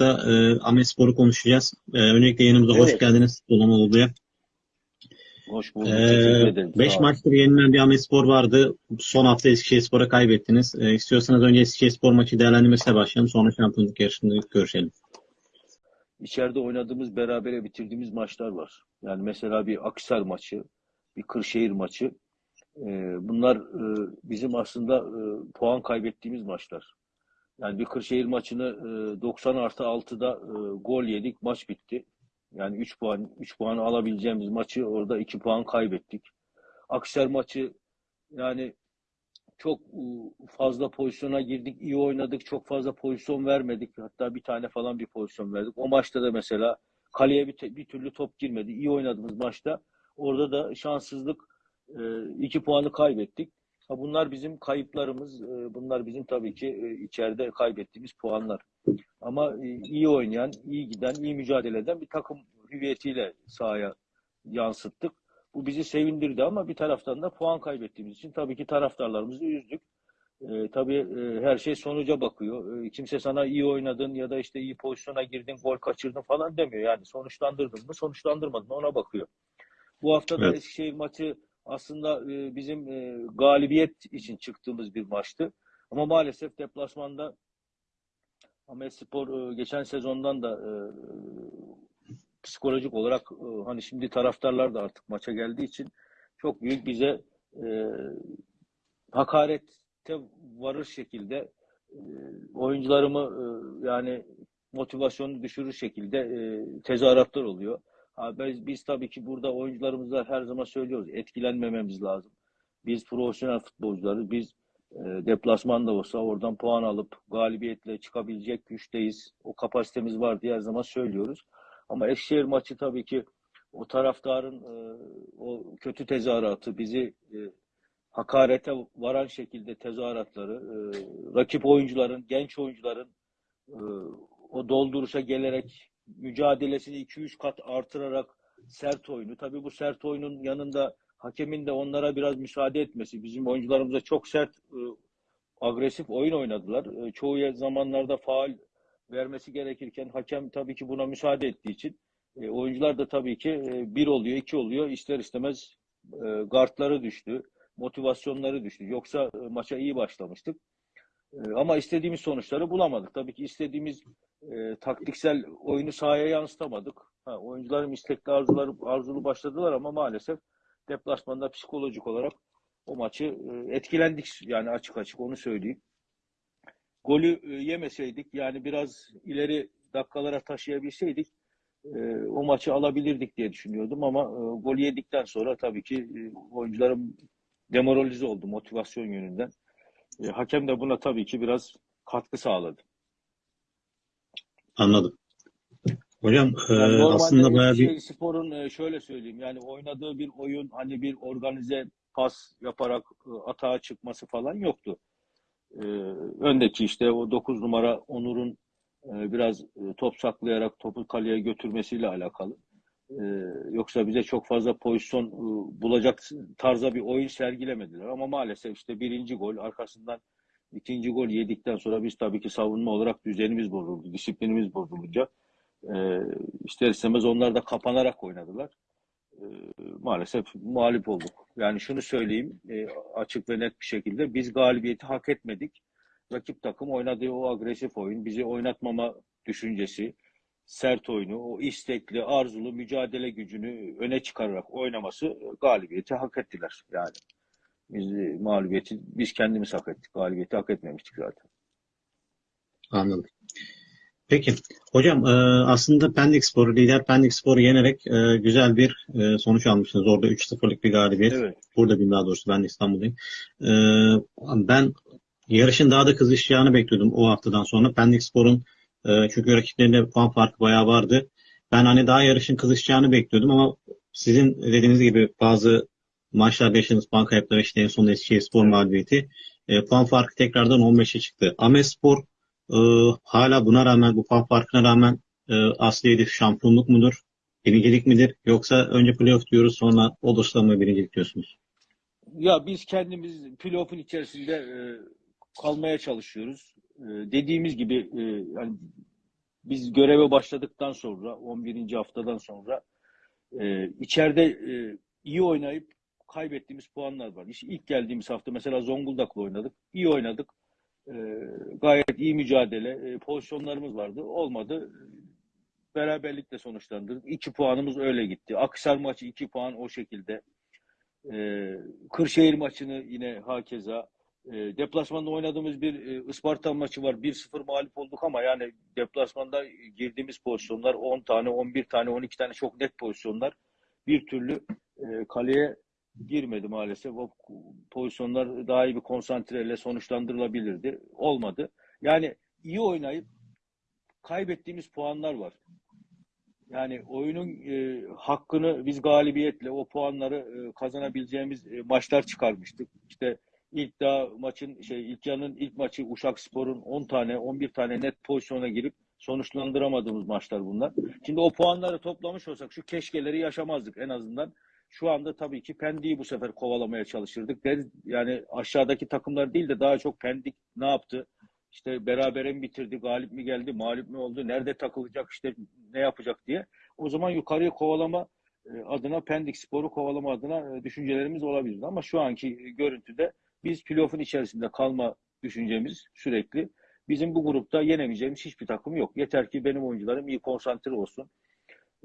başlıkta e, Ahmetspor'u konuşacağız. E, öncelikle yanımıza hoş Evet. geldiniz Dolamalı'ya. Hoş bulduk. Ederim. 5 Sağ olun. maçtır yenilen bir Ahmetspor vardı. Son hafta Eskişehirspor'a kaybettiniz. E, istiyorsanız önce Eskişehirspor maçı değerlendirmesiyle başlayalım. Sonra şampiyonluk yarışında görüşelim. İçeride oynadığımız, berabere bitirdiğimiz maçlar var. Yani mesela bir Akhisar maçı, bir Kırşehir maçı. Ee, bunlar e, bizim aslında e, puan kaybettiğimiz maçlar. Yani bir Kırşehir maçını e, 90 artı 6'da e, gol yedik, maç bitti. Yani 3 puan 3 puan alabileceğimiz maçı orada 2 puan kaybettik. Akhisar maçı yani çok e, fazla pozisyona girdik, iyi oynadık, çok fazla pozisyon vermedik. Hatta bir tane falan bir pozisyon verdik. O maçta da mesela kaleye bir, bir türlü top girmedi. İyi oynadığımız maçta orada da şanssızlık e, iki puanı kaybettik. Ha, bunlar bizim kayıplarımız. e, Bunlar bizim tabii ki e, içeride kaybettiğimiz puanlar. Ama e, iyi oynayan, iyi giden, iyi mücadele eden bir takım hüviyetiyle sahaya yansıttık. Bu bizi sevindirdi ama bir taraftan da puan kaybettiğimiz için tabii ki taraftarlarımızı üzdük. Ee, tabii e, her şey sonuca bakıyor. Ee, kimse sana iyi oynadın ya da işte iyi pozisyona girdin, gol kaçırdın falan demiyor. Yani sonuçlandırdın mı, sonuçlandırmadın mı ona bakıyor. Bu hafta da Evet. Eskişehir maçı aslında e, bizim e, galibiyet için çıktığımız bir maçtı. Ama maalesef deplasmanda Ahmetspor e, geçen sezondan da psikolojik olarak hani şimdi taraftarlar da artık maça geldiği için çok büyük bize e, hakarete varır şekilde oyuncularımı yani motivasyonu düşürür şekilde e, tezahüratlar oluyor. Biz, biz tabii ki burada oyuncularımıza her zaman söylüyoruz etkilenmememiz lazım. Biz profesyonel futbolcularız. Biz e, deplasman da olsa oradan puan alıp galibiyetle çıkabilecek güçteyiz. O kapasitemiz var diye her zaman söylüyoruz. Ama Eskişehir maçı tabii ki o taraftarın e, o kötü tezahüratı bizi e, hakarete varan şekilde tezahüratları, e, rakip oyuncuların, genç oyuncuların e, o dolduruşa gelerek mücadelesini 2-3 kat artırarak sert oyunu. Tabii bu sert oyunun yanında hakemin de onlara biraz müsaade etmesi. Bizim oyuncularımıza çok sert, e, agresif oyun oynadılar. E, çoğu zamanlarda faal vermesi gerekirken hakem tabii ki buna müsaade ettiği için e, oyuncular da tabii ki bir oluyor, iki oluyor. İster istemez gardları düştü, motivasyonları düştü. Yoksa maça iyi başlamıştık. E, ama istediğimiz sonuçları bulamadık. Tabii ki istediğimiz e, taktiksel oyunu sahaya yansıtamadık. Ha, oyuncularım istekli arzuları, arzulu başladılar ama maalesef deplasmanda psikolojik olarak o maçı e, etkilendik yani açık açık onu söyleyeyim. Golü e, yemeseydik yani biraz ileri dakikalara taşıyabilseydik e, o maçı alabilirdik diye düşünüyordum ama e, golü yedikten sonra tabii ki e, oyuncularım demoralize oldu motivasyon yönünden. E, hakem de buna tabii ki biraz katkı sağladı. Anladım. Hocam e, Yani normalde aslında bayağı bir Spor'un e, şöyle söyleyeyim yani oynadığı bir oyun hani bir organize pas yaparak e, atağa çıkması falan yoktu. E, öndeki işte o 9 numara Onur'un e, biraz e, top saklayarak topu kaleye götürmesiyle alakalı. E, yoksa bize çok fazla pozisyon e, bulacak tarza bir oyun sergilemediler. Ama maalesef işte birinci gol arkasından ikinci gol yedikten sonra biz tabii ki savunma olarak düzenimiz bozuldu, disiplinimiz bozulunca e, ister istemez onlar da kapanarak oynadılar. E, maalesef mağlup olduk. Yani şunu söyleyeyim e, açık ve net bir şekilde biz galibiyeti hak etmedik. Rakip takım oynadığı o agresif oyun, bizi oynatmama düşüncesi, sert oyunu, o istekli, arzulu mücadele gücünü öne çıkararak oynaması galibiyeti hak ettiler yani. Biz e, mağlubiyeti biz kendimiz hak ettik. Galibiyeti hak etmemiştik zaten. anladım. Peki. Hocam e, aslında Pendikspor, lider Pendikspor'u yenerek e, güzel bir sonuç almışsınız. Orada 3-0'lık bir galibiyet. Evet. Burada bir daha doğrusu ben İstanbul'dayım. Ben yarışın daha da kızışacağını bekliyordum o haftadan sonra. Pendikspor'un e, çünkü rakiplerinde puan farkı bayağı vardı. Ben hani daha yarışın kızışacağını bekliyordum ama sizin dediğiniz gibi bazı maçlarda yaşadığınız puan kayıpları işte en son Eskişehirspor mağlubiyeti e, puan farkı tekrardan 15'e çıktı. Ahmetspor e, hala buna rağmen bu puan farkına rağmen e, asli hedef şampiyonluk mudur? Birincilik midir? Yoksa önce playoff diyoruz sonra olursa mı birincilik diyorsunuz? Ya biz kendimiz playoff'un içerisinde e, kalmaya çalışıyoruz. E, dediğimiz gibi e, yani biz göreve başladıktan sonra 11. haftadan sonra e, içeride e, iyi oynayıp kaybettiğimiz puanlar var. İşte ilk geldiğimiz hafta mesela Zonguldak'la oynadık. İyi oynadık. Gayet iyi mücadele. Pozisyonlarımız vardı. Olmadı. Beraberlikle sonuçlandırdık. İki puanımız öyle gitti. Akhisar maçı iki puan o şekilde. Kırşehir maçını yine hakeza. E, deplasmanda oynadığımız bir e, Isparta maçı var. 1-0 mağlup olduk ama yani deplasmanda girdiğimiz pozisyonlar 10 tane, 11 tane, 12 tane çok net pozisyonlar. Bir türlü e, kaleye girmedi maalesef. O pozisyonlar daha iyi bir konsantreyle sonuçlandırılabilirdi. Olmadı. Yani iyi oynayıp kaybettiğimiz puanlar var. Yani oyunun e, hakkını biz galibiyetle o puanları e, kazanabileceğimiz e, maçlar çıkarmıştık. İşte ilk daha maçın şey ilk yarının ilk maçı Uşak Spor'un 10 tane 11 tane net pozisyona girip sonuçlandıramadığımız maçlar bunlar. Şimdi o puanları toplamış olsak şu keşkeleri yaşamazdık en azından. Şu anda tabii ki Pendik'i bu sefer kovalamaya çalışırdık. Yani aşağıdaki takımlar değil de daha çok Pendik ne yaptı? İşte berabere mi bitirdi, galip mi geldi, mağlup mu oldu, nerede takılacak, işte ne yapacak diye. O zaman yukarıya kovalama e, adına Pendik Spor'u kovalama adına e, düşüncelerimiz olabilirdi. Ama şu anki görüntüde biz playoff'un içerisinde kalma düşüncemiz sürekli. Bizim bu grupta yenemeyeceğimiz hiçbir takım yok. Yeter ki benim oyuncularım iyi konsantre olsun.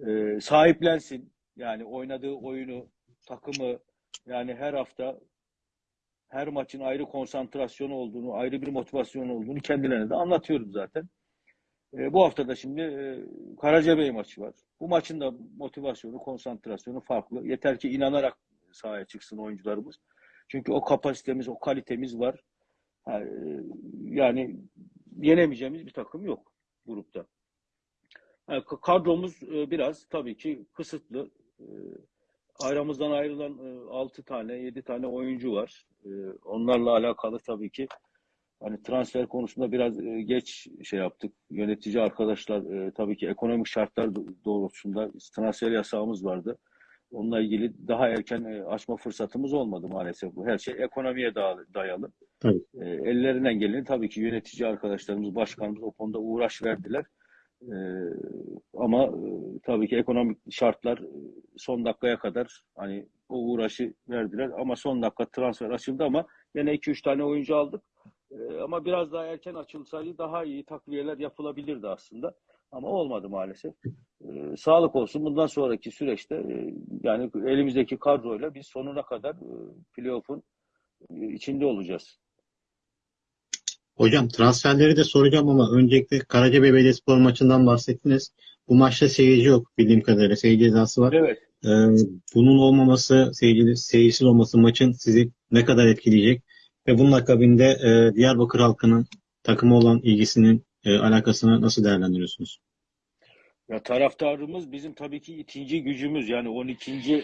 E, sahiplensin. Yani oynadığı oyunu, takımı yani her hafta her maçın ayrı konsantrasyonu olduğunu, ayrı bir motivasyonu olduğunu kendilerine de anlatıyorum zaten. E, bu hafta da şimdi e, Karacabey maçı var. Bu maçın da motivasyonu, konsantrasyonu farklı. Yeter ki inanarak sahaya çıksın oyuncularımız. Çünkü o kapasitemiz, o kalitemiz var. E, Yani yenemeyeceğimiz bir takım yok grupta. Yani kadromuz e, biraz tabii ki kısıtlı. E, Aramızdan ayrılan 6 tane, 7 tane oyuncu var. Onlarla alakalı tabii ki hani transfer konusunda biraz geç şey yaptık. Yönetici arkadaşlar tabii ki ekonomik şartlar do- doğrultusunda transfer yasağımız vardı. Onunla ilgili daha erken e, açma fırsatımız olmadı maalesef. Bu her şey ekonomiye da- dayalı. Tabii. E, ellerinden geleni tabii ki yönetici arkadaşlarımız, başkanımız o konuda uğraş verdiler. E, ama e, tabii ki ekonomik şartlar son dakikaya kadar hani o uğraşı verdiler. Ama son dakika transfer açıldı ama yine 2-3 tane oyuncu aldık. E, ama biraz daha erken açılsaydı daha iyi takviyeler yapılabilirdi aslında. Ama olmadı maalesef. E, sağlık olsun. Bundan sonraki süreçte e, yani elimizdeki kadroyla biz sonuna kadar e, playoff'un e, içinde olacağız. Hocam transferleri de soracağım ama öncelikle Karacabey Belediyespor maçından bahsettiniz. Bu maçta seyirci yok bildiğim kadarıyla. Seyirci cezası var. Evet. Ee, bunun olmaması, seyirci, seyircisiz olması maçın sizi ne kadar etkileyecek? Ve bunun akabinde e, Diyarbakır halkının takıma olan ilgisinin e, alakasını nasıl değerlendiriyorsunuz? Ya taraftarımız bizim tabii ki ikinci gücümüz yani 12. e,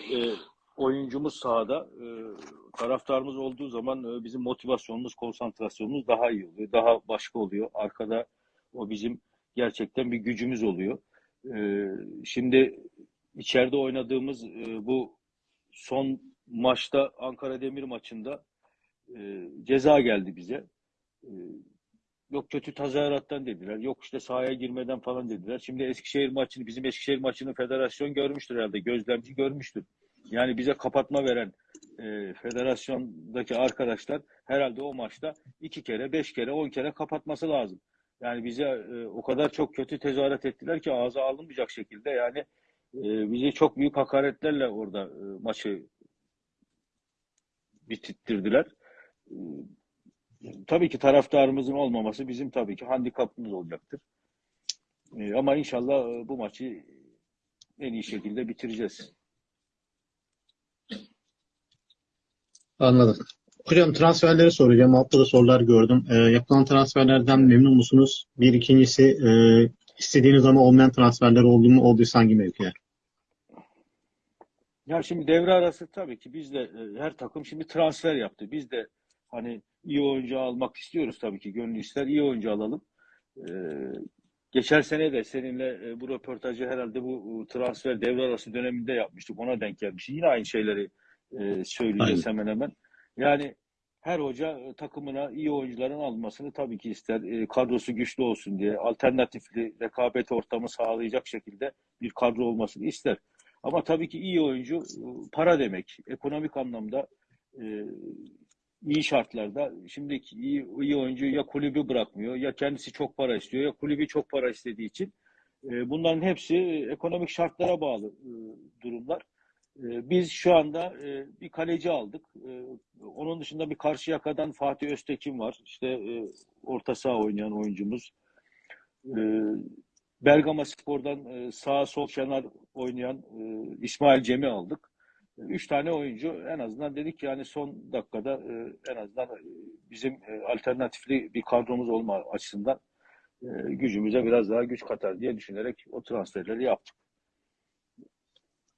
oyuncumuz sahada. E, taraftarımız olduğu zaman e, bizim motivasyonumuz, konsantrasyonumuz daha iyi oluyor. Daha başka oluyor. Arkada o bizim gerçekten bir gücümüz oluyor. E, şimdi içeride oynadığımız e, bu son maçta Ankara Demir maçında e, ceza geldi bize. E, Yok kötü tezahürattan dediler. Yok işte sahaya girmeden falan dediler. Şimdi Eskişehir maçını, bizim Eskişehir maçını federasyon görmüştür herhalde. Gözlemci görmüştür. Yani bize kapatma veren e, federasyondaki arkadaşlar herhalde o maçta iki kere, beş kere, on kere kapatması lazım. Yani bize e, o kadar çok kötü tezahürat ettiler ki ağza alınmayacak şekilde yani e, bizi çok büyük hakaretlerle orada e, maçı bitirttirdiler. E, tabii ki taraftarımızın olmaması bizim tabii ki handikapımız olacaktır. Ee, ama inşallah e, bu maçı en iyi şekilde bitireceğiz. Anladım. Hocam transferleri soracağım. Altta da sorular gördüm. Ee, yapılan transferlerden memnun musunuz? Bir ikincisi e, istediğiniz ama olmayan transferler oldu mu? Olduysa hangi mevkiler? Ya şimdi devre arası tabii ki biz de e, her takım şimdi transfer yaptı. Biz de hani iyi oyuncu almak istiyoruz tabii ki. Gönül ister iyi oyuncu alalım. Ee, geçen sene de seninle e, bu röportajı herhalde bu transfer devre arası döneminde yapmıştık. Ona denk gelmiş. Yine aynı şeyleri e, söyleyeceğiz hemen hemen. Yani her hoca e, takımına iyi oyuncuların almasını tabii ki ister. E, kadrosu güçlü olsun diye, alternatifli rekabet ortamı sağlayacak şekilde bir kadro olmasını ister. Ama tabii ki iyi oyuncu e, para demek. Ekonomik anlamda e, iyi şartlarda şimdiki iyi, iyi oyuncu ya kulübü bırakmıyor ya kendisi çok para istiyor ya kulübü çok para istediği için e, bunların hepsi ekonomik şartlara bağlı e, durumlar. E, biz şu anda e, bir kaleci aldık. E, onun dışında bir Karşıyaka'dan Fatih Öztekin var. İşte e, orta saha oynayan oyuncumuz. E, Bergama Spor'dan e, sağ sol kenar oynayan e, İsmail Cem'i aldık. Üç tane oyuncu en azından dedik ki yani son dakikada e, en azından e, bizim e, alternatifli bir kadromuz olma açısından e, gücümüze biraz daha güç katar diye düşünerek o transferleri yaptık.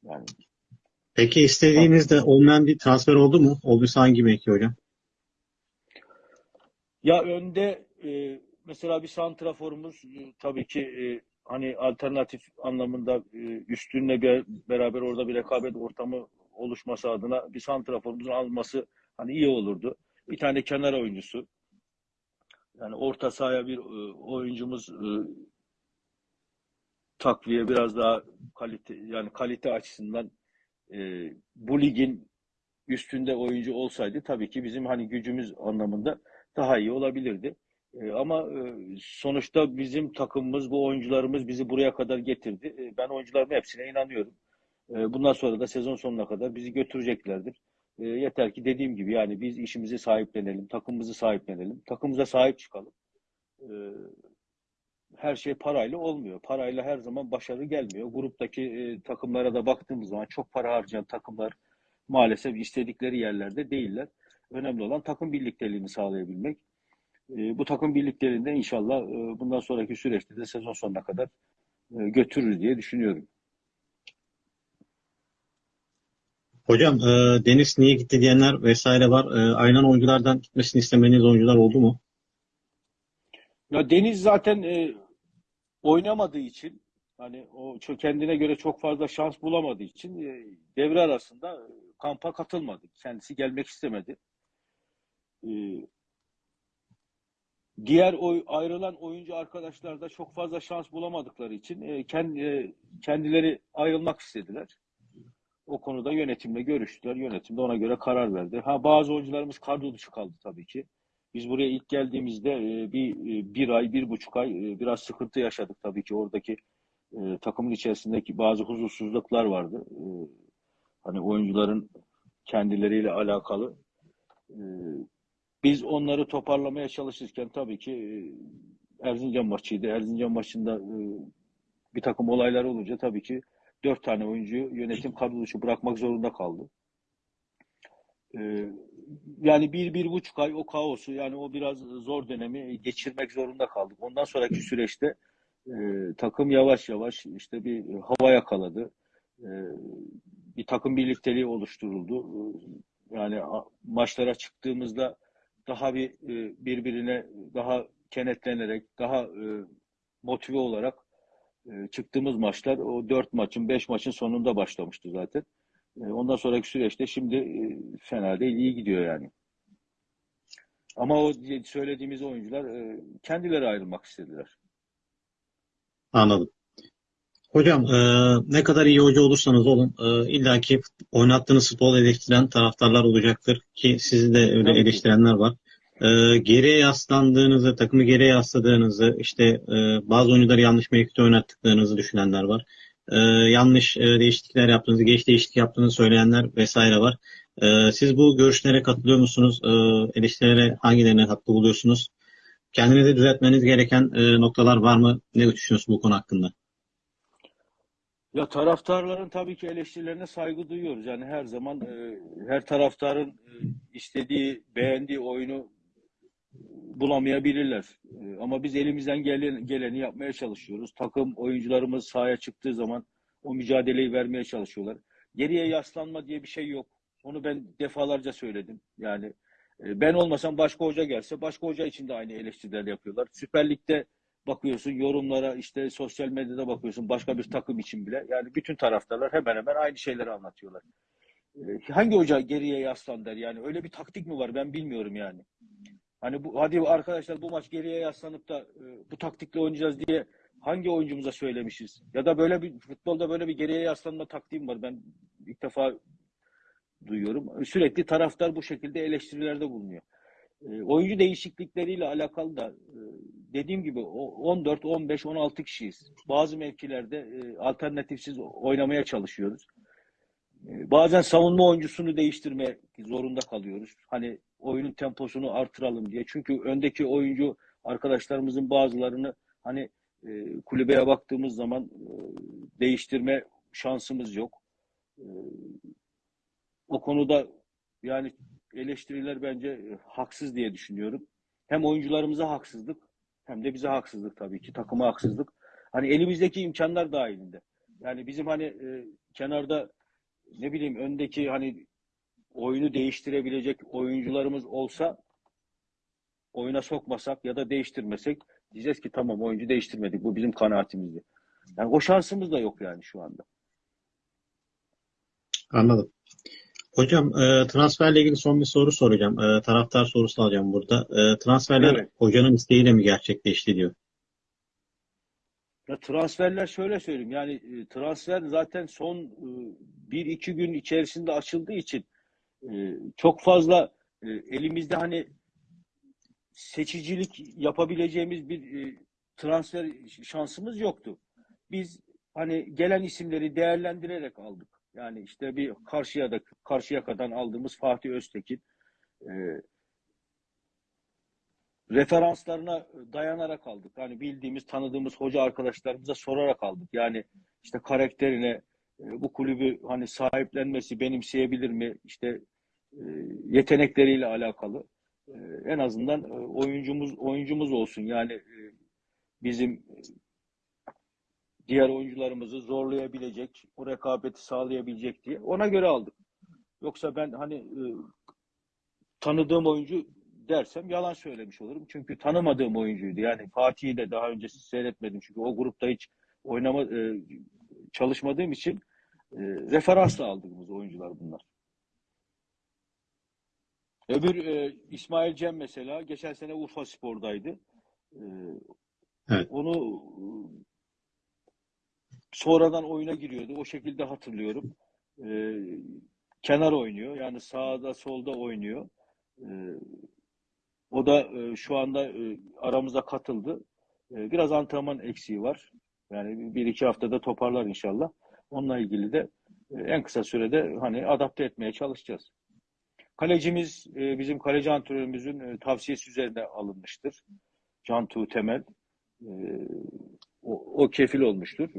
Yani Peki istediğinizde olmayan bir transfer oldu mu? Olduysa hangi mevki hocam? Ya önde e, mesela bir santraforumuz e, tabii ki e, hani alternatif anlamında e, üstünle bir, beraber orada bir rekabet ortamı oluşması adına bir santraforumuzun alması hani iyi olurdu. Bir tane kenar oyuncusu. Yani orta sahaya bir e, oyuncumuz e, takviye biraz daha kalite yani kalite açısından e, bu ligin üstünde oyuncu olsaydı tabii ki bizim hani gücümüz anlamında daha iyi olabilirdi. E, ama e, sonuçta bizim takımımız, bu oyuncularımız bizi buraya kadar getirdi. E, ben oyuncuların hepsine inanıyorum. E, bundan sonra da sezon sonuna kadar bizi götüreceklerdir. E, yeter ki dediğim gibi yani biz işimizi sahiplenelim, takımımızı sahiplenelim, takımımıza sahip çıkalım. E, her şey parayla olmuyor. Parayla her zaman başarı gelmiyor. Gruptaki e, takımlara da baktığımız zaman çok para harcayan takımlar maalesef istedikleri yerlerde değiller. Önemli olan takım birlikteliğini sağlayabilmek. E, bu takım birlikteliğinde inşallah e, bundan sonraki süreçte de sezon sonuna kadar e, götürür diye düşünüyorum. Hocam e, Deniz niye gitti diyenler vesaire var. E, aynen oyunculardan gitmesini istemediğiniz oyuncular oldu mu? Ya Deniz zaten e, oynamadığı için hani o kendine göre çok fazla şans bulamadığı için e, devre arasında e, kampa katılmadı. Kendisi gelmek istemedi. E, diğer oy, ayrılan oyuncu arkadaşlar da çok fazla şans bulamadıkları için e, kendi, e, kendileri ayrılmak istediler. O konuda yönetimle görüştüler. Yönetim de ona göre karar verdi. Ha bazı oyuncularımız kadro dışı kaldı tabii ki. Biz buraya ilk geldiğimizde e, bir e, bir ay, bir buçuk ay e, biraz sıkıntı yaşadık tabii ki oradaki takımın içerisindeki bazı huzursuzluklar vardı. Hani oyuncuların kendileriyle alakalı. Biz onları toparlamaya çalışırken tabii ki Erzincan maçıydı. Erzincan maçında bir takım olaylar olunca tabii ki dört tane oyuncuyu yönetim kadro dışı bırakmak zorunda kaldı. E, yani bir, bir buçuk ay o kaosu yani o biraz zor dönemi geçirmek zorunda kaldık. Ondan sonraki süreçte e, takım yavaş yavaş işte bir hava yakaladı. E, bir takım birlikteliği oluşturuldu. E, yani maçlara çıktığımızda daha bir e, birbirine daha kenetlenerek, daha e, motive olarak e, çıktığımız maçlar o dört maçın, beş maçın sonunda başlamıştı zaten. E, ondan sonraki süreçte şimdi e, fena değil, iyi gidiyor yani. Ama o söylediğimiz oyuncular e, kendileri ayrılmak istediler. Anladım. Hocam e, ne kadar iyi hoca olursanız olun e, illaki oynattığınız futbol eleştiren taraftarlar olacaktır ki sizi de öyle Tabii eleştirenler var. E, geriye yaslandığınızı, takımı geriye yasladığınızı, işte e, bazı oyuncuları yanlış mevkide oynattıklarınızı düşünenler var. E, yanlış e, değişiklikler yaptığınızı, geç değişiklik yaptığınızı söyleyenler vesaire var. E, siz bu görüşlere katılıyor musunuz? E, eleştirilere hangilerine haklı buluyorsunuz? Kendinizi düzeltmeniz gereken e, noktalar var mı? Ne düşünüyorsunuz bu konu hakkında? Ya taraftarların tabii ki eleştirilerine saygı duyuyoruz. Yani her zaman e, her taraftarın e, istediği, beğendiği oyunu bulamayabilirler. E, ama biz elimizden gelen, geleni yapmaya çalışıyoruz. Takım oyuncularımız sahaya çıktığı zaman o mücadeleyi vermeye çalışıyorlar. Geriye yaslanma diye bir şey yok. Onu ben defalarca söyledim. Yani e, ben olmasam başka hoca gelse başka hoca için de aynı eleştiriler yapıyorlar. Süper Lig'de bakıyorsun yorumlara işte sosyal medyada bakıyorsun başka bir takım için bile. Yani bütün taraftarlar hemen hemen aynı şeyleri anlatıyorlar. e, hangi hoca geriye yaslan der yani öyle bir taktik mi var ben bilmiyorum yani. Hani bu hadi arkadaşlar bu maç geriye yaslanıp da e, bu taktikle oynayacağız diye hangi oyuncumuza söylemişiz? Ya da böyle bir futbolda böyle bir geriye yaslanma taktiğim var. Ben ilk defa duyuyorum. Sürekli taraftar bu şekilde eleştirilerde bulunuyor. E, oyuncu değişiklikleriyle alakalı da e, dediğim gibi o 14, 15, 16 kişiyiz. Bazı mevkilerde alternatifsiz oynamaya çalışıyoruz. Bazen savunma oyuncusunu değiştirme zorunda kalıyoruz. Hani oyunun temposunu artıralım diye. Çünkü öndeki oyuncu arkadaşlarımızın bazılarını hani e, kulübeye baktığımız zaman e, değiştirme şansımız yok. E, o konuda yani eleştiriler bence e, haksız diye düşünüyorum. Hem oyuncularımıza haksızlık hem de bize haksızlık tabii ki. Takıma haksızlık. Hani elimizdeki imkanlar dahilinde. Yani bizim hani e, kenarda ne bileyim öndeki hani oyunu değiştirebilecek oyuncularımız olsa oyuna sokmasak ya da değiştirmesek diyeceğiz ki tamam oyuncu değiştirmedik. Bu bizim kanaatimizdi. Yani o şansımız da yok yani şu anda. Anladım. Hocam e, transferle ilgili son bir soru soracağım. E, taraftar sorusu alacağım burada. E, transferler Evet. hocanın isteğiyle mi gerçekleşti diyor. Ya transferler şöyle söyleyeyim yani e, transfer zaten son e, bir iki gün içerisinde açıldığı için e, çok fazla e, elimizde hani seçicilik yapabileceğimiz bir e, transfer şansımız yoktu. Biz hani gelen isimleri değerlendirerek aldık. Yani işte bir karşıya da Karşıyaka'dan aldığımız Fatih Öztekin e, referanslarına dayanarak aldık. Hani bildiğimiz, tanıdığımız hoca arkadaşlarımıza sorarak aldık. Yani işte karakterine, bu kulübü hani sahiplenmesi, benimseyebilir mi? İşte e, yetenekleriyle alakalı. E, en azından e, oyuncumuz oyuncumuz olsun. Yani e, bizim diğer oyuncularımızı zorlayabilecek, o rekabeti sağlayabilecek diye ona göre aldık. Yoksa ben hani tanıdığım oyuncu dersem yalan söylemiş olurum. Çünkü tanımadığım oyuncuydu. Yani Fatih'i de daha önce seyretmedim. Çünkü o grupta hiç oynama çalışmadığım için e, referansla aldığımız oyuncular bunlar. Öbür e, İsmail Cem mesela geçen sene Urfa Spor'daydı. E, Evet. Onu e, sonradan oyuna giriyordu. O şekilde hatırlıyorum. E, kenar oynuyor. Yani sağda solda oynuyor. E, o da e, şu anda e, aramıza katıldı. E, biraz antrenman eksiği var. Yani bir iki haftada toparlar inşallah. Onunla ilgili de e, en kısa sürede hani adapte etmeye çalışacağız. Kalecimiz e, bizim kaleci antrenörümüzün e, tavsiyesi üzerine alınmıştır. Can Tuğ Temel. O, o kefil olmuştur.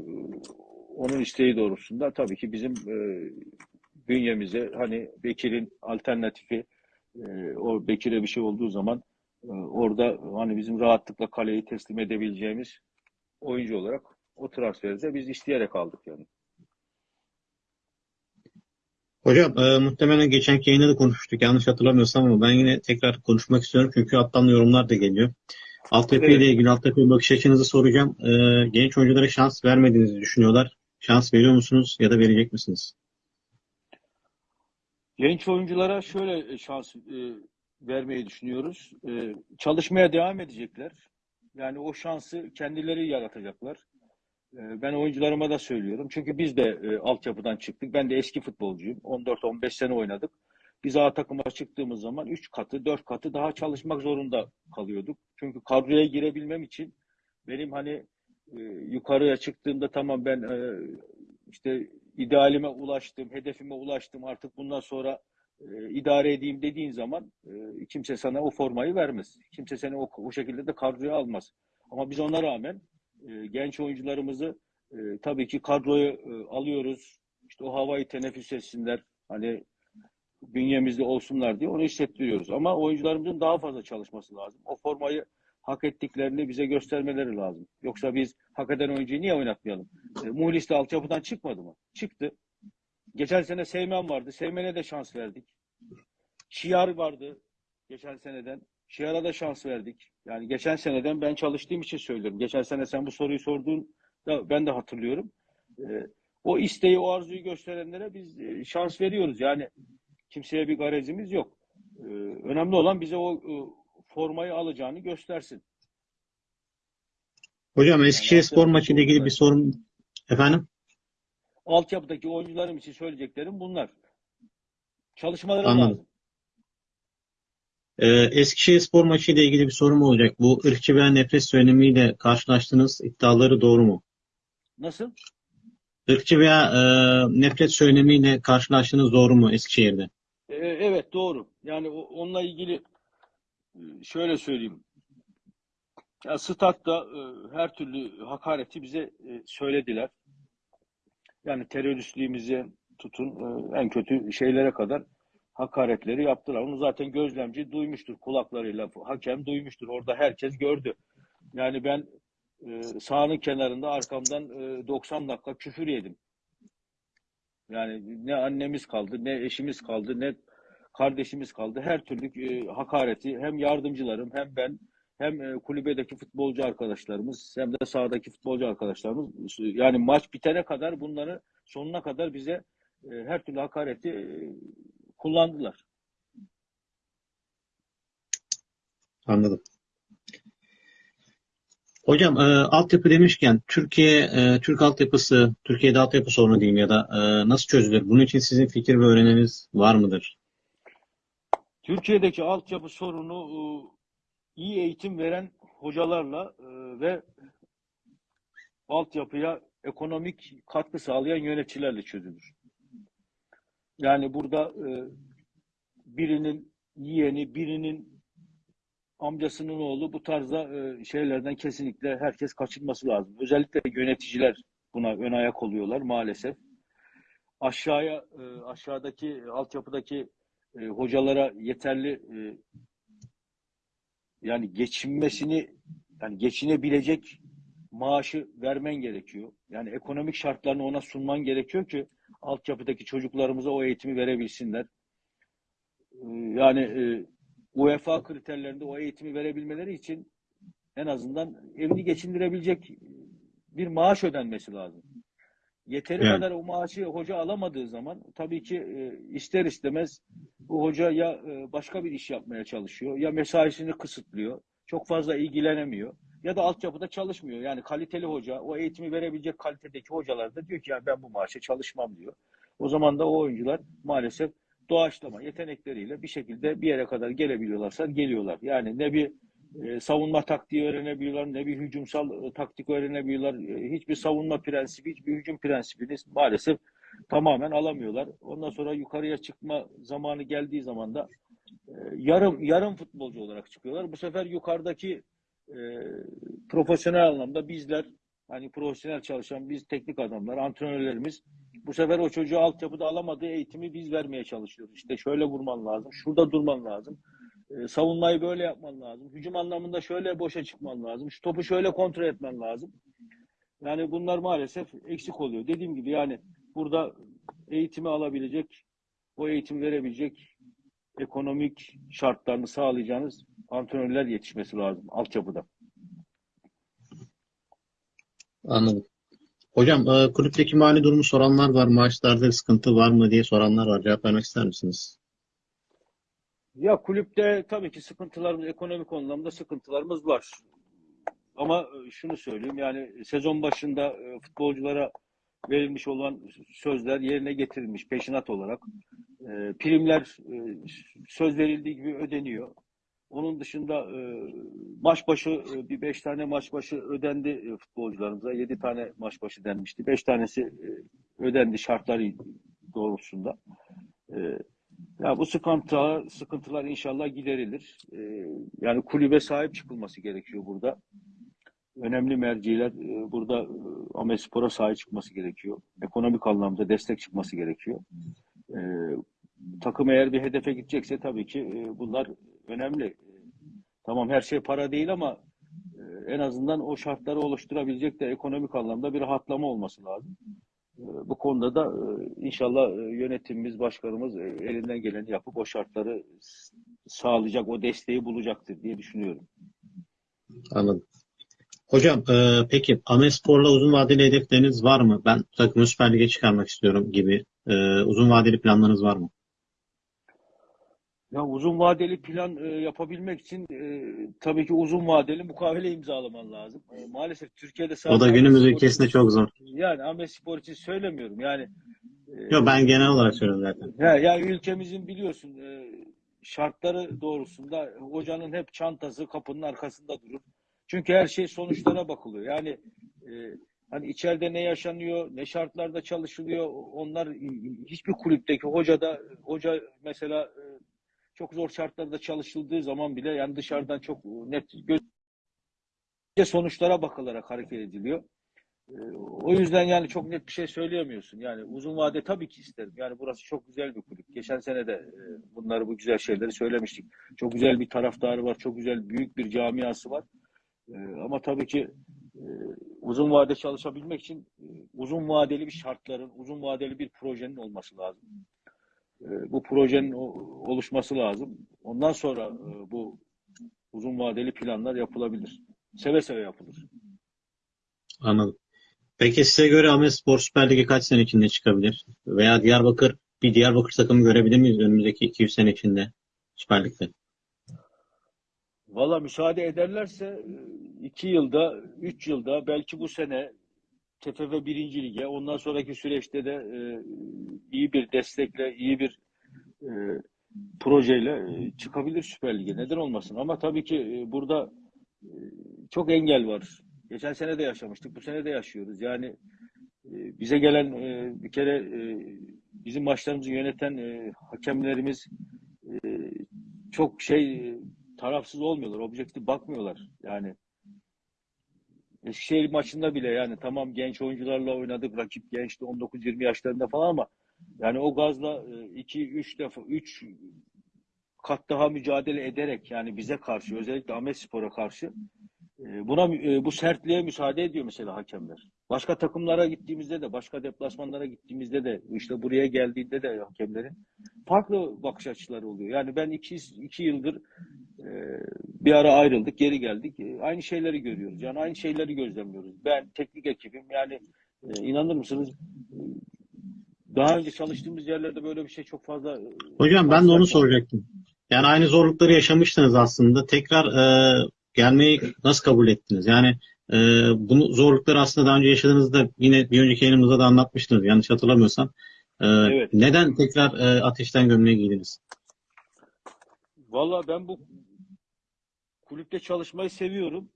Onun isteği doğrultusunda tabii ki bizim bünyemize hani Bekir'in alternatifi o Bekir'e bir şey olduğu zaman orada hani bizim rahatlıkla kaleyi teslim edebileceğimiz oyuncu olarak o transferi de biz isteyerek aldık yani. Hocam e, muhtemelen geçenki yayında da konuşmuştuk yanlış hatırlamıyorsam ama ben yine tekrar konuşmak istiyorum çünkü alttan yorumlar da geliyor. Altyapı Evet. ile ilgili altyapı bakış açınızı soracağım. E, genç oyunculara şans vermediğinizi düşünüyorlar. Şans veriyor musunuz ya da verecek misiniz? Genç oyunculara şöyle şans e, vermeyi düşünüyoruz. E, çalışmaya devam edecekler. Yani o şansı kendileri yaratacaklar. E, ben oyuncularıma da söylüyorum. Çünkü biz de e, altyapıdan çıktık. Ben de eski futbolcuyum. 14-15 sene oynadık. Biz A takıma çıktığımız zaman 3 katı, 4 katı daha çalışmak zorunda kalıyorduk. Çünkü kadroya girebilmem için benim hani e, yukarıya çıktığımda tamam ben e, işte idealime ulaştım, hedefime ulaştım artık bundan sonra e, idare edeyim dediğin zaman e, kimse sana o formayı vermez. Kimse seni o, o şekilde de kadroya almaz. Ama biz ona rağmen e, genç oyuncularımızı e, tabii ki kadroya e, alıyoruz. İşte o havayı teneffüs etsinler. Hani bünyemizde olsunlar diye onu hissettiriyoruz. Ama oyuncularımızın daha fazla çalışması lazım. O formayı hak ettiklerini bize göstermeleri lazım. Yoksa biz hak eden oyuncuyu niye oynatmayalım? E, Muhlis de altyapıdan çıkmadı mı? Çıktı. Geçen sene Seymen vardı. Seymen'e de şans verdik. Şiar vardı geçen seneden. Şiar'a da şans verdik. Yani geçen seneden ben çalıştığım için söylüyorum. Geçen sene sen bu soruyu sorduğun da ben de hatırlıyorum. Ee, o isteği, o arzuyu gösterenlere biz e, şans veriyoruz. Yani kimseye bir garezimiz yok. E, önemli olan bize o e, formayı alacağını göstersin. Hocam Eskişehir Yani spor maçıyla ilgili bir sorum efendim. Altyapıdaki oyuncularım için söyleyeceklerim bunlar. Çalışmaları lazım. Ee, Eskişehir spor maçıyla ilgili bir sorum olacak. Bu ırkçı veya nefret söylemiyle karşılaştığınız iddiaları doğru mu? Nasıl? Irkçı veya e, nefret söylemiyle karşılaştığınız doğru mu Eskişehir'de? E, evet doğru. Yani onunla ilgili e, şöyle söyleyeyim. Ya statta e, her türlü hakareti bize e, söylediler. Yani teröristliğimize tutun e, en kötü şeylere kadar hakaretleri yaptılar. Onu zaten gözlemci duymuştur kulaklarıyla. Hakem duymuştur. Orada herkes gördü. Yani ben e, sahanın kenarında arkamdan e, 90 dakika küfür yedim. Yani ne annemiz kaldı, ne eşimiz kaldı, ne kardeşimiz kaldı. Her türlü e, hakareti hem yardımcılarım hem ben hem e, kulübedeki futbolcu arkadaşlarımız hem de sahadaki futbolcu arkadaşlarımız yani maç bitene kadar bunları sonuna kadar bize e, her türlü hakareti e, kullandılar. Anladım. Hocam e, altyapı demişken Türkiye e, Türk altyapısı Türkiye'de altyapı sorunu diyeyim ya da e, nasıl çözülür? Bunun için sizin fikir ve öneriniz var mıdır? Türkiye'deki altyapı sorunu e, iyi eğitim veren hocalarla e, ve altyapıya ekonomik katkı sağlayan yöneticilerle çözülür. Yani burada e, birinin yeğeni, birinin amcasının oğlu bu tarzda e, şeylerden kesinlikle herkes kaçınması lazım. Özellikle yöneticiler buna ön ayak oluyorlar maalesef. Aşağıya e, aşağıdaki altyapıdaki e, hocalara yeterli yani geçinmesini yani geçinebilecek maaşı vermen gerekiyor. Yani ekonomik şartlarını ona sunman gerekiyor ki altyapıdaki çocuklarımıza o eğitimi verebilsinler. Ee, Yani e, UEFA kriterlerinde o eğitimi verebilmeleri için en azından evini geçindirebilecek bir maaş ödenmesi lazım. Yeteri Yani. kadar o maaşı hoca alamadığı zaman tabii ki e, ister istemez bu hoca ya e, başka bir iş yapmaya çalışıyor ya mesaisini kısıtlıyor. Çok fazla ilgilenemiyor ya da altyapıda çalışmıyor. Yani kaliteli hoca, o eğitimi verebilecek kalitedeki hocalar da diyor ki ya ben bu maaşa çalışmam diyor. O zaman da o oyuncular maalesef doğaçlama yetenekleriyle bir şekilde bir yere kadar gelebiliyorlarsa geliyorlar. Yani ne bir e, savunma taktiği öğrenebiliyorlar, ne bir hücumsal e, taktik öğrenebiliyorlar. E, hiçbir savunma prensibi, hiçbir hücum prensibini maalesef tamamen alamıyorlar. Ondan sonra yukarıya çıkma zamanı geldiği zaman da e, yarım yarım futbolcu olarak çıkıyorlar. Bu sefer yukarıdaki e, profesyonel anlamda bizler hani profesyonel çalışan biz teknik adamlar, antrenörlerimiz bu sefer o çocuğu altyapıda alamadığı eğitimi biz vermeye çalışıyoruz. İşte şöyle vurman lazım, şurada durman lazım. E, savunmayı böyle yapman lazım. Hücum anlamında şöyle boşa çıkman lazım. Şu topu şöyle kontrol etmen lazım. Yani bunlar maalesef eksik oluyor. Dediğim gibi yani burada eğitimi alabilecek, o eğitimi verebilecek ekonomik şartlarını sağlayacağınız antrenörler yetişmesi lazım altyapıda. Anladım. Hocam e, kulüpteki mali durumu soranlar var. Maaşlarda bir sıkıntı var mı diye soranlar var. Cevap vermek ister misiniz? Ya kulüpte tabii ki sıkıntılarımız, ekonomik anlamda sıkıntılarımız var. Ama e, şunu söyleyeyim yani sezon başında e, futbolculara verilmiş olan sözler yerine getirilmiş peşinat olarak. E, primler e, söz verildiği gibi ödeniyor. Onun dışında e, maç başı e, bir beş tane maç başı ödendi e, futbolcularımıza. Yedi tane maç başı denmişti. Beş tanesi e, ödendi şartları doğrultusunda. E, ya bu sıkıntılar, sıkıntılar inşallah giderilir. E, yani kulübe sahip çıkılması gerekiyor burada. Önemli merciler e, burada e, Amespor'a sahip çıkması gerekiyor. Ekonomik anlamda destek çıkması gerekiyor. E, takım eğer bir hedefe gidecekse tabii ki e, bunlar önemli. Tamam her şey para değil ama en azından o şartları oluşturabilecek de ekonomik anlamda bir rahatlama olması lazım. Bu konuda da inşallah yönetimimiz, başkanımız elinden geleni yapıp o şartları sağlayacak, o desteği bulacaktır diye düşünüyorum. Anladım. Hocam e, peki Amespor'la uzun vadeli hedefleriniz var mı? Ben takımı Süper Lig'e çıkarmak istiyorum gibi. E, uzun vadeli planlarınız var mı? Ya uzun vadeli plan e, yapabilmek için e, tabii ki uzun vadeli mukavele imzalaman lazım. E, maalesef Türkiye'de O sadece da günümüz ülkesinde için- çok zor. Yani Ahmet Spor için söylemiyorum. Yani e, Yok ben genel olarak söylüyorum zaten. Ya, ya ülkemizin biliyorsun e, şartları doğrusunda hocanın hep çantası kapının arkasında durur. Çünkü her şey sonuçlara bakılıyor. Yani e, hani içeride ne yaşanıyor, ne şartlarda çalışılıyor. Onlar hiçbir kulüpteki hoca da hoca mesela e, çok zor şartlarda çalışıldığı zaman bile yani dışarıdan çok net göz sonuçlara bakılarak hareket ediliyor. Ee, O yüzden yani çok net bir şey söyleyemiyorsun. Yani uzun vade tabii ki isterim. Yani burası çok güzel bir kulüp. Geçen sene de e, bunları bu güzel şeyleri söylemiştik. Çok güzel bir taraftarı var. Çok güzel büyük bir camiası var. Ee, Ama tabii ki e, uzun vade çalışabilmek için e, uzun vadeli bir şartların, uzun vadeli bir projenin olması lazım. E, Bu projenin oluşması lazım. Ondan sonra e, bu uzun vadeli planlar yapılabilir. Seve seve yapılır. Anladım. Peki size göre Amespor'u Süper Lig'e kaç sene içinde çıkabilir? Veya Diyarbakır, bir Diyarbakır takımı görebilir miyiz önümüzdeki 200 sene içinde Süper Lig'de? Valla müsaade ederlerse e, iki yılda, üç yılda belki bu sene TFF birinci lige ondan sonraki süreçte de e, iyi bir destekle, iyi bir e, projeyle e, çıkabilir Süper Lig'e. Neden olmasın? Ama tabii ki e, burada e, çok engel var. Geçen sene de yaşamıştık, bu sene de yaşıyoruz. Yani e, bize gelen e, bir kere e, bizim maçlarımızı yöneten e, hakemlerimiz e, çok şey tarafsız olmuyorlar, objektif bakmıyorlar. Yani Eskişehir maçında bile yani tamam genç oyuncularla oynadık, rakip gençti 19-20 yaşlarında falan ama yani o gazla 2-3 defa 3 kat daha mücadele ederek yani bize karşı özellikle Ahmet Spor'a karşı e, buna e, bu sertliğe müsaade ediyor mesela hakemler. Başka takımlara gittiğimizde de başka deplasmanlara gittiğimizde de işte buraya geldiğinde de hakemlerin farklı bakış açıları oluyor. Yani ben iki, iki yıldır e, bir ara ayrıldık, geri geldik. E, Aynı şeyleri görüyoruz. Yani aynı şeyleri gözlemliyoruz. Ben teknik ekibim yani e, inanır mısınız e, daha önce çalıştığımız yerlerde böyle bir şey çok fazla e, Hocam ben de onu soracaktım. Yani aynı zorlukları yaşamıştınız aslında. Tekrar e, gelmeyi nasıl kabul ettiniz? Yani e, bunu zorlukları aslında daha önce yaşadığınızda yine bir önceki yayınımızda da anlatmıştınız yanlış hatırlamıyorsam. E, Evet. Neden tekrar e, ateşten gömleği giydiniz? Valla ben bu kulüpte çalışmayı seviyorum.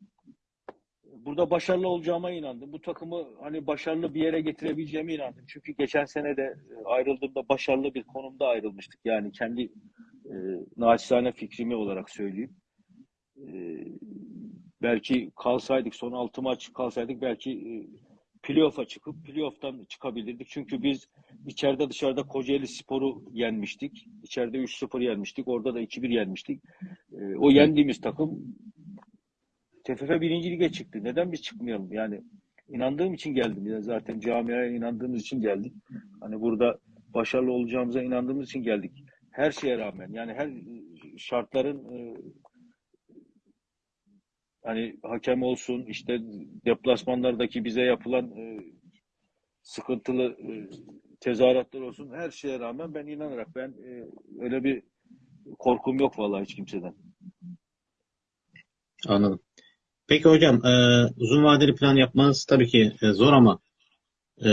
Burada başarılı olacağıma inandım. Bu takımı hani başarılı bir yere getirebileceğime inandım. Çünkü geçen sene de e, ayrıldığımda başarılı bir konumda ayrılmıştık. Yani kendi e, naçizane fikrimi olarak söyleyeyim. E, belki kalsaydık son 6 maç kalsaydık belki e, playoff'a çıkıp playoff'tan çıkabilirdik. Çünkü biz içeride dışarıda Kocaeli Spor'u yenmiştik. İçeride 3-0 yenmiştik. Orada da 2-1 yenmiştik. E, o yendiğimiz takım TFF birinci lige çıktı. Neden biz çıkmayalım? Yani inandığım için geldim. Yani zaten camiaya inandığımız için geldik. Hani burada başarılı olacağımıza inandığımız için geldik. Her şeye rağmen yani her şartların e, hani hakem olsun işte deplasmanlardaki bize yapılan e, sıkıntılı e, tezahüratlar olsun her şeye rağmen ben inanarak ben e, öyle bir korkum yok vallahi hiç kimseden. Anladım. Peki hocam e, uzun vadeli plan yapmanız tabii ki e, zor ama e,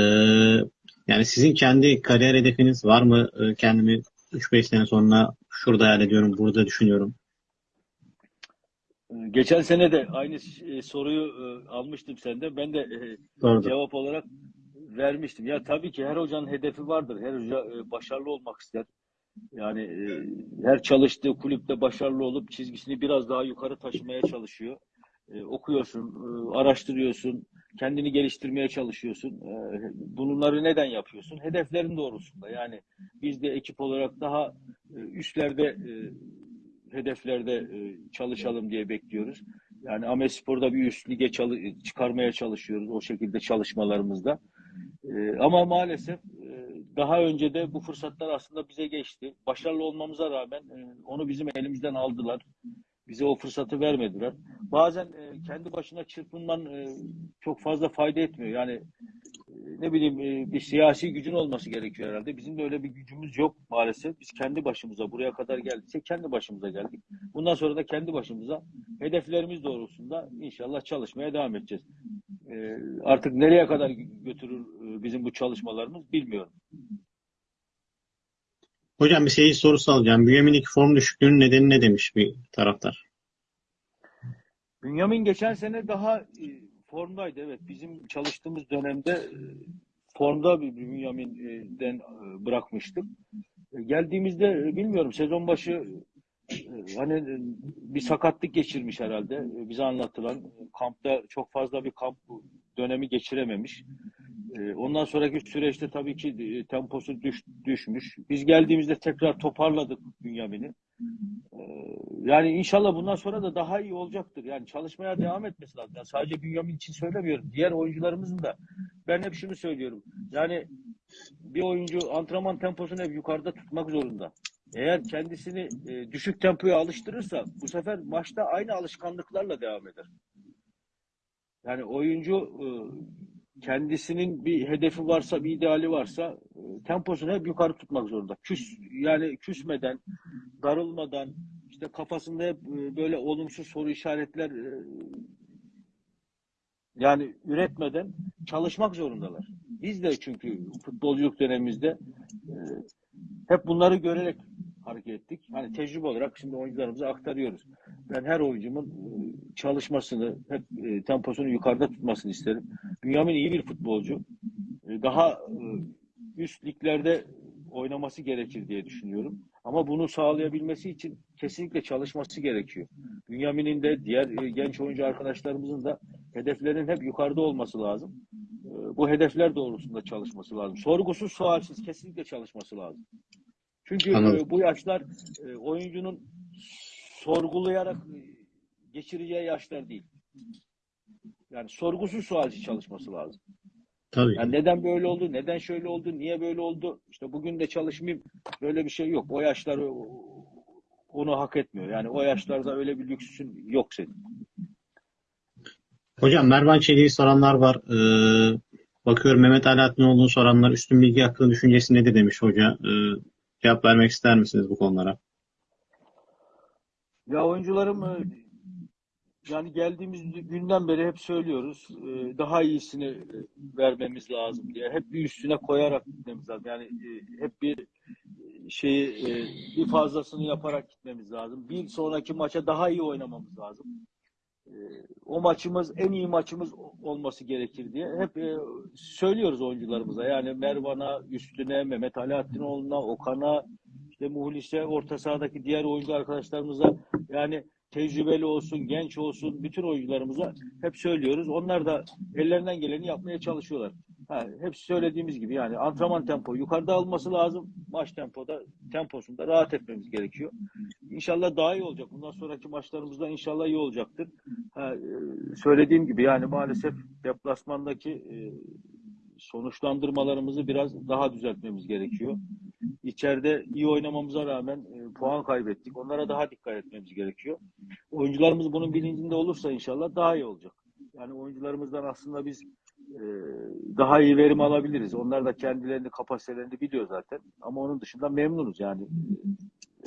yani sizin kendi kariyer hedefiniz var mı? E, kendimi 3-5 sene sonra şurada hayal ediyorum, burada düşünüyorum. Geçen sene de aynı e, soruyu e, almıştım senden. Ben de e, Doğrudur. cevap olarak vermiştim. Ya tabii ki her hocanın hedefi vardır. Her hoca e, başarılı olmak ister. Yani e, her çalıştığı kulüpte başarılı olup çizgisini biraz daha yukarı taşımaya çalışıyor. E, okuyorsun, e, araştırıyorsun, kendini geliştirmeye çalışıyorsun. E, bunları neden yapıyorsun? Hedeflerin doğrultusunda. Yani biz de ekip olarak daha e, üstlerde e, hedeflerde e, çalışalım diye bekliyoruz. Yani Ahmet Spor'da bir üst lige çıkarmaya çalışıyoruz o şekilde çalışmalarımızda. E, ama maalesef e, daha önce de bu fırsatlar aslında bize geçti. Başarılı olmamıza rağmen onu bizim elimizden aldılar. Bize o fırsatı vermediler. Bazen kendi başına çırpınman çok fazla fayda etmiyor. Yani ne bileyim e, bir siyasi gücün olması gerekiyor herhalde. Bizim de öyle bir gücümüz yok maalesef. Biz kendi başımıza buraya kadar geldiysek kendi başımıza geldik. Bundan sonra da kendi başımıza hedeflerimiz doğrultusunda inşallah çalışmaya devam edeceğiz. E, artık nereye kadar götürür e, bizim bu çalışmalarımız bilmiyorum. Hocam bir seyirci sorusu alacağım. Bünyamin'deki form düşüklüğünün nedeni ne demiş bir taraftar? Bünyamin geçen sene daha formdaydı. Evet bizim çalıştığımız dönemde e, formda bir Bünyamin'den e, bırakmıştık. E, Geldiğimizde bilmiyorum sezon başı hani bir sakatlık geçirmiş herhalde. Bize anlatılan kampta çok fazla bir kamp dönemi geçirememiş. Ondan sonraki süreçte tabii ki temposu düş, düşmüş. Biz geldiğimizde tekrar toparladık Bünyamin'i. Yani inşallah bundan sonra da daha iyi olacaktır. Yani çalışmaya devam etmesi lazım. Yani sadece Bünyamin için söylemiyorum. Diğer oyuncularımızın da ben hep şunu söylüyorum. Yani bir oyuncu antrenman temposunu hep yukarıda tutmak zorunda. Eğer kendisini e, düşük tempoya alıştırırsa bu sefer maçta aynı alışkanlıklarla devam eder. Yani oyuncu e, kendisinin bir hedefi varsa, bir ideali varsa e, temposunu hep yukarı tutmak zorunda. Küs yani küsmeden, darılmadan, işte kafasında hep e, böyle olumsuz soru işaretler e, yani üretmeden çalışmak zorundalar. Biz de çünkü futbolculuk dönemimizde e, hep bunları görerek hareket ettik. Hani tecrübe olarak şimdi oyuncularımıza aktarıyoruz. Ben her oyuncumun çalışmasını, hep temposunu yukarıda tutmasını isterim. Bünyamin iyi bir futbolcu. Daha üst liglerde oynaması gerekir diye düşünüyorum. Ama bunu sağlayabilmesi için kesinlikle çalışması gerekiyor. Bünyamin'in de diğer e, genç oyuncu arkadaşlarımızın da hedeflerinin hep yukarıda olması lazım. E, Bu hedefler doğrultusunda çalışması lazım. Sorgusuz sualsiz kesinlikle çalışması lazım. Çünkü Anladım. e, bu yaşlar oyuncunun sorgulayarak geçireceği yaşlar değil. Yani sorgusuz sualsiz çalışması lazım. Tabii. Yani neden böyle oldu, neden şöyle oldu, niye böyle oldu? İşte bugün de çalışmayayım. Böyle bir şey yok. O yaşlar onu hak etmiyor. Yani o yaşlarda öyle bir lüksün yok senin. Hocam Mervan Çelik'i soranlar var. Ee, bakıyorum Mehmet Alaaddinoğlu'nu soranlar üstün bilgi hakkında düşüncesi nedir demiş hoca. Ee, cevap vermek ister misiniz bu konulara? Ya oyuncularım yani geldiğimiz günden beri hep söylüyoruz. e, Daha iyisini e, vermemiz lazım diye. Hep bir üstüne koyarak gitmemiz lazım. Yani e, hep bir şeyi bir fazlasını yaparak gitmemiz lazım. Bir sonraki maça daha iyi oynamamız lazım. O maçımız en iyi maçımız olması gerekir diye hep söylüyoruz oyuncularımıza. Yani Mervan'a, Üstüne, Mehmet Alaaddinoğlu'na, Okan'a, işte Muhlis'e, orta sahadaki diğer oyuncu arkadaşlarımıza yani tecrübeli olsun, genç olsun bütün oyuncularımıza hep söylüyoruz. Onlar da ellerinden geleni yapmaya çalışıyorlar. Ha, hep söylediğimiz gibi yani antrenman tempo yukarıda alması lazım. Maç tempoda temposunda rahat etmemiz gerekiyor. İnşallah daha iyi olacak. Bundan sonraki maçlarımızda inşallah iyi olacaktır. Ha, e, söylediğim gibi yani maalesef deplasmandaki e, sonuçlandırmalarımızı biraz daha düzeltmemiz gerekiyor. İçeride iyi oynamamıza rağmen e, puan kaybettik. Onlara daha dikkat etmemiz gerekiyor. Oyuncularımız bunun bilincinde olursa inşallah daha iyi olacak. Yani oyuncularımızdan aslında biz e, daha iyi verim alabiliriz. Onlar da kendilerini, kapasitelerini biliyor zaten. Ama onun dışında memnunuz yani.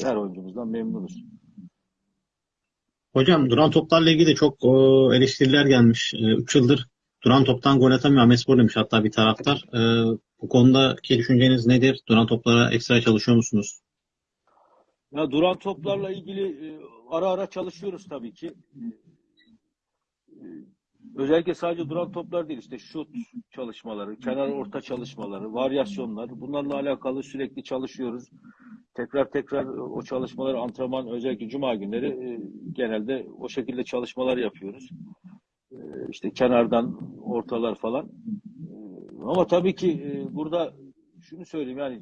E, Her oyuncumuzdan memnunuz. Hocam duran toplarla ilgili de çok o, eleştiriler gelmiş. 3 yıldır duran toptan gol atamıyor Ahmetspor demiş hatta bir taraftar. Ee, bu konudaki düşünceniz nedir? Duran toplara ekstra çalışıyor musunuz? Ya duran toplarla ilgili e, ara ara çalışıyoruz tabii ki. E, Özellikle sadece duran toplar değil işte şut çalışmaları, kenar orta çalışmaları, varyasyonlar bunlarla alakalı sürekli çalışıyoruz. Tekrar tekrar o çalışmaları antrenman özellikle cuma günleri e, genelde o şekilde çalışmalar yapıyoruz. E, işte kenardan ortalar falan. E, Ama tabii ki e, burada şunu söyleyeyim yani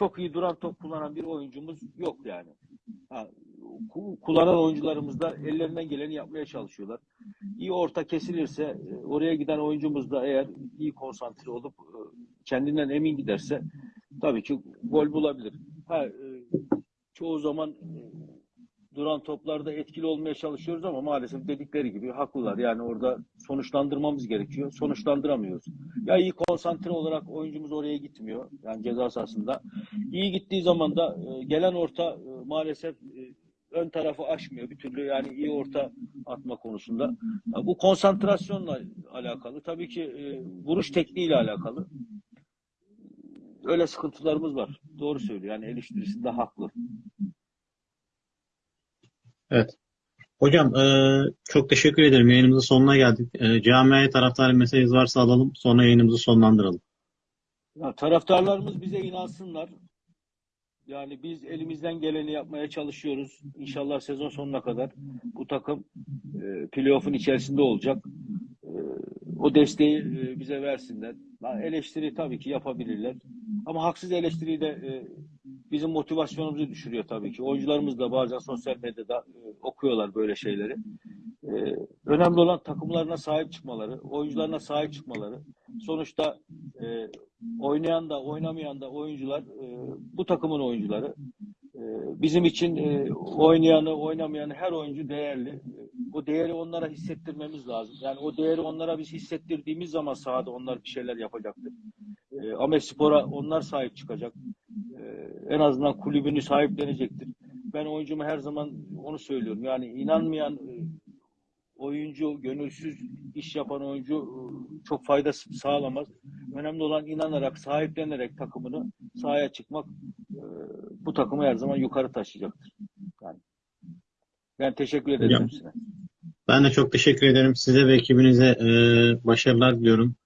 çok iyi duran top kullanan bir oyuncumuz yok yani. Ha, ku- kullanan oyuncularımız da ellerinden geleni yapmaya çalışıyorlar. İyi orta kesilirse e, oraya giden oyuncumuz da eğer iyi konsantre olup e, kendinden emin giderse tabii ki gol bulabilir. Ha, e, çoğu zaman duran toplarda etkili olmaya çalışıyoruz ama maalesef dedikleri gibi haklılar. Yani orada sonuçlandırmamız gerekiyor. Sonuçlandıramıyoruz. Ya iyi konsantre olarak oyuncumuz oraya gitmiyor. Yani ceza sahasında. İyi gittiği zaman da e, gelen orta e, maalesef e, ön tarafı aşmıyor bir türlü yani iyi orta atma konusunda. Bu konsantrasyonla alakalı. Tabii ki e, vuruş tekniğiyle alakalı. Öyle sıkıntılarımız var. Doğru söylüyor. Yani eleştirisinde haklı. Hocam e, çok teşekkür ederim. Yayınımızın sonuna geldik. E, camiaya taraftarı mesajınız varsa alalım. Sonra yayınımızı sonlandıralım. Ya, taraftarlarımız bize inansınlar. Yani biz elimizden geleni yapmaya çalışıyoruz. İnşallah sezon sonuna kadar bu takım e, playoff'un içerisinde olacak. E, o desteği e, bize versinler. Ha, eleştiri tabii ki yapabilirler. Ama haksız eleştiri de e, bizim motivasyonumuzu düşürüyor tabii ki. Oyuncularımız da bazen sosyal medyada e, okuyorlar böyle şeyleri. E, önemli olan takımlarına sahip çıkmaları, oyuncularına sahip çıkmaları. Sonuçta e, oynayan da oynamayan da oyuncular e, bu takımın oyuncuları. E, bizim için e, oynayanı oynamayanı her oyuncu değerli. O değeri onlara hissettirmemiz lazım. Yani o değeri onlara biz hissettirdiğimiz zaman sahada onlar bir şeyler yapacaktır. E, Ahmet Spor'a onlar sahip çıkacak. E, en azından kulübünü sahiplenecektir. Ben oyuncuma her zaman onu söylüyorum. Yani inanmayan e, oyuncu, gönülsüz iş yapan oyuncu e, çok fayda sağlamaz. Önemli olan inanarak, sahiplenerek takımını sahaya çıkmak e, bu takımı her zaman yukarı taşıyacaktır. Yani ben teşekkür ederim Hocam. hepsine. Ben de çok teşekkür ederim. Size ve ekibinize e, başarılar diliyorum.